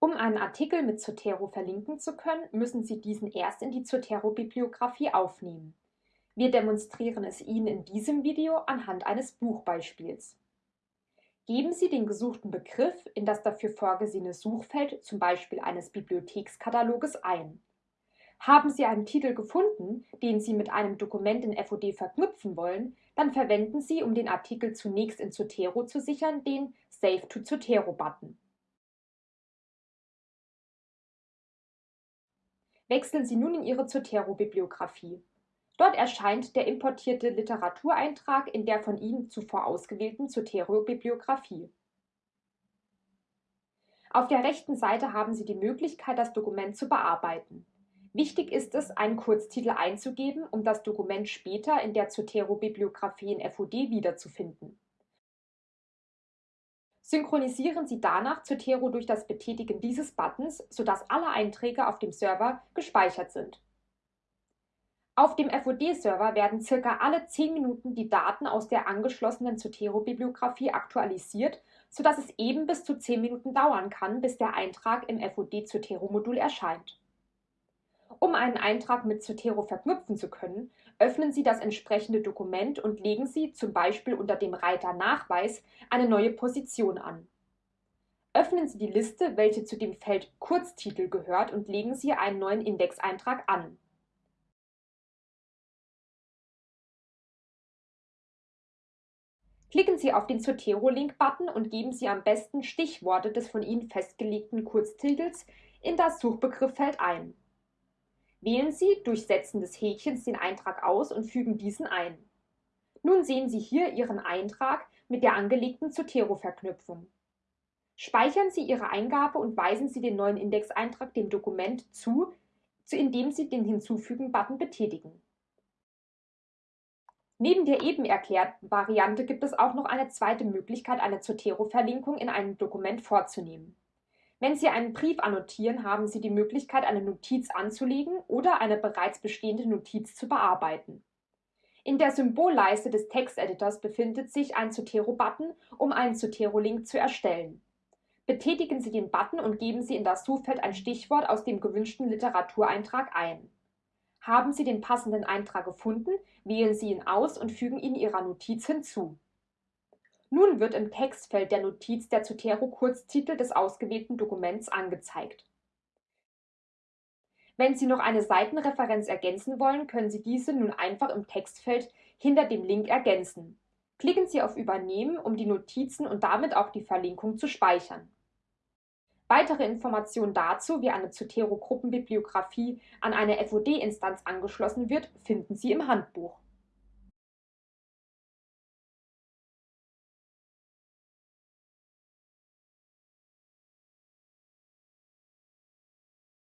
Um einen Artikel mit Zotero verlinken zu können, müssen Sie diesen erst in die Zotero-Bibliografie aufnehmen. Wir demonstrieren es Ihnen in diesem Video anhand eines Buchbeispiels. Geben Sie den gesuchten Begriff in das dafür vorgesehene Suchfeld, zum Beispiel eines Bibliothekskataloges, ein. Haben Sie einen Titel gefunden, den Sie mit einem Dokument in FOD verknüpfen wollen, dann verwenden Sie, um den Artikel zunächst in Zotero zu sichern, den Save to Zotero-Button. Wechseln Sie nun in Ihre Zotero-Bibliografie. Dort erscheint der importierte Literatureintrag in der von Ihnen zuvor ausgewählten Zotero-Bibliografie. Auf der rechten Seite haben Sie die Möglichkeit, das Dokument zu bearbeiten. Wichtig ist es, einen Kurztitel einzugeben, um das Dokument später in der Zotero-Bibliografie in FOD wiederzufinden. Synchronisieren Sie danach Zotero durch das Betätigen dieses Buttons, sodass alle Einträge auf dem Server gespeichert sind. Auf dem FOD-Server werden circa alle 10 Minuten die Daten aus der angeschlossenen Zotero-Bibliografie aktualisiert, sodass es eben bis zu 10 Minuten dauern kann, bis der Eintrag im FOD-Zotero-Modul erscheint. Um einen Eintrag mit Zotero verknüpfen zu können, öffnen Sie das entsprechende Dokument und legen Sie zum Beispiel unter dem Reiter Nachweis eine neue Position an. Öffnen Sie die Liste, welche zu dem Feld Kurztitel gehört und legen Sie einen neuen Indexeintrag an. Klicken Sie auf den Zotero-Link-Button und geben Sie am besten Stichworte des von Ihnen festgelegten Kurztitels in das Suchbegriffsfeld ein. Wählen Sie durch Setzen des Häkchens den Eintrag aus und fügen diesen ein. Nun sehen Sie hier Ihren Eintrag mit der angelegten Zotero-Verknüpfung. Speichern Sie Ihre Eingabe und weisen Sie den neuen Indexeintrag dem Dokument zu, indem Sie den Hinzufügen-Button betätigen. Neben der eben erklärten Variante gibt es auch noch eine zweite Möglichkeit, eine Zotero-Verlinkung in einem Dokument vorzunehmen. Wenn Sie einen Brief annotieren, haben Sie die Möglichkeit, eine Notiz anzulegen oder eine bereits bestehende Notiz zu bearbeiten. In der Symbolleiste des Texteditors befindet sich ein Zotero-Button, um einen Zotero-Link zu erstellen. Betätigen Sie den Button und geben Sie in das Suchfeld ein Stichwort aus dem gewünschten Literatureintrag ein. Haben Sie den passenden Eintrag gefunden, wählen Sie ihn aus und fügen ihn Ihrer Notiz hinzu. Nun wird im Textfeld der Notiz der Zotero-Kurztitel des ausgewählten Dokuments angezeigt. Wenn Sie noch eine Seitenreferenz ergänzen wollen, können Sie diese nun einfach im Textfeld hinter dem Link ergänzen. Klicken Sie auf Übernehmen, um die Notizen und damit auch die Verlinkung zu speichern. Weitere Informationen dazu, wie eine Zotero-Gruppenbibliografie an eine FOD-Instanz angeschlossen wird, finden Sie im Handbuch.